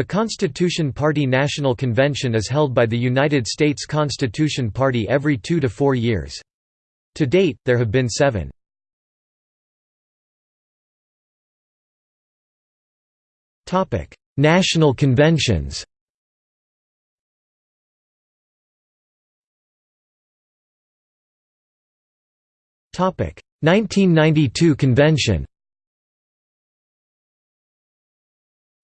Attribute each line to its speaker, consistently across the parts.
Speaker 1: The Constitution Party National Convention is held by the United States Constitution Party every two to four years. To date, there have been seven. National conventions Topic 1992 convention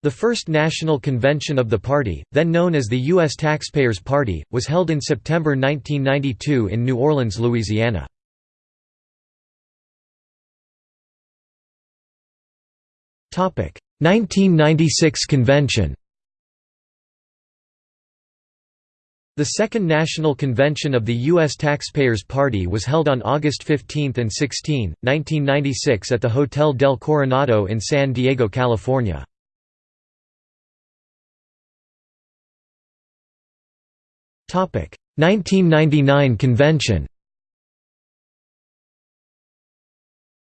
Speaker 1: The first national convention of the party, then known as the U.S. Taxpayers Party, was held in September 1992 in New Orleans, Louisiana. Topic 1996 convention The Second National Convention of the U.S. Taxpayers Party was held on August 15 and 16, 1996 at the Hotel del Coronado in San Diego, California. 1999 convention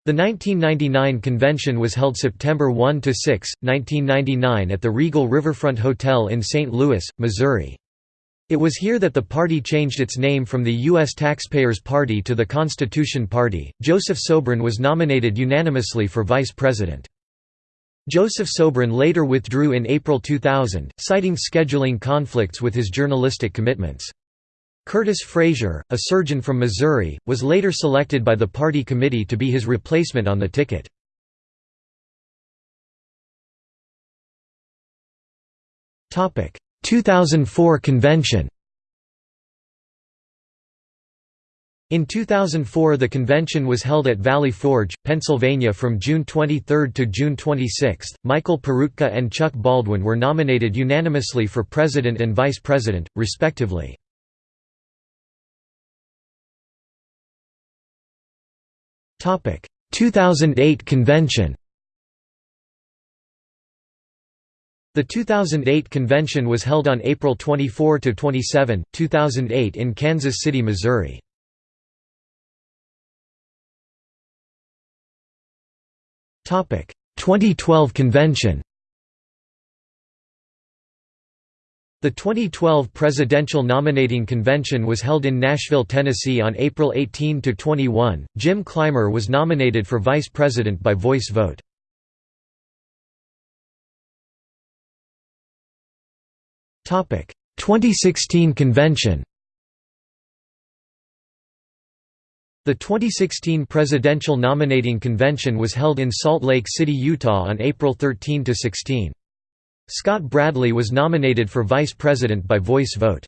Speaker 1: The 1999 convention was held September 1 to 6, 1999 at the Regal Riverfront Hotel in St. Louis, Missouri. It was here that the party changed its name from the U.S. Taxpayers Party to the Constitution Party. Joseph Sobran was nominated unanimously for vice president. Joseph Sobran later withdrew in April 2000, citing scheduling conflicts with his journalistic commitments. Curtis Frazier, a surgeon from Missouri, was later selected by the party committee to be his replacement on the ticket. Topic: 2004 convention. In 2004 the convention was held at Valley Forge, Pennsylvania from June 23 to June 26. Michael Peroutka and Chuck Baldwin were nominated unanimously for president and vice president, respectively. Topic: 2008 convention The 2008 convention was held on April 24 to 27, 2008 in Kansas City, Missouri. 2012 convention The 2012 presidential nominating convention was held in Nashville, Tennessee on April 18 to 21. Jim Clymer was nominated for vice president by voice vote. Topic 2016 convention. The 2016 presidential nominating convention was held in Salt Lake City, Utah on April 13–16. Scott Bradley was nominated for vice president by voice vote.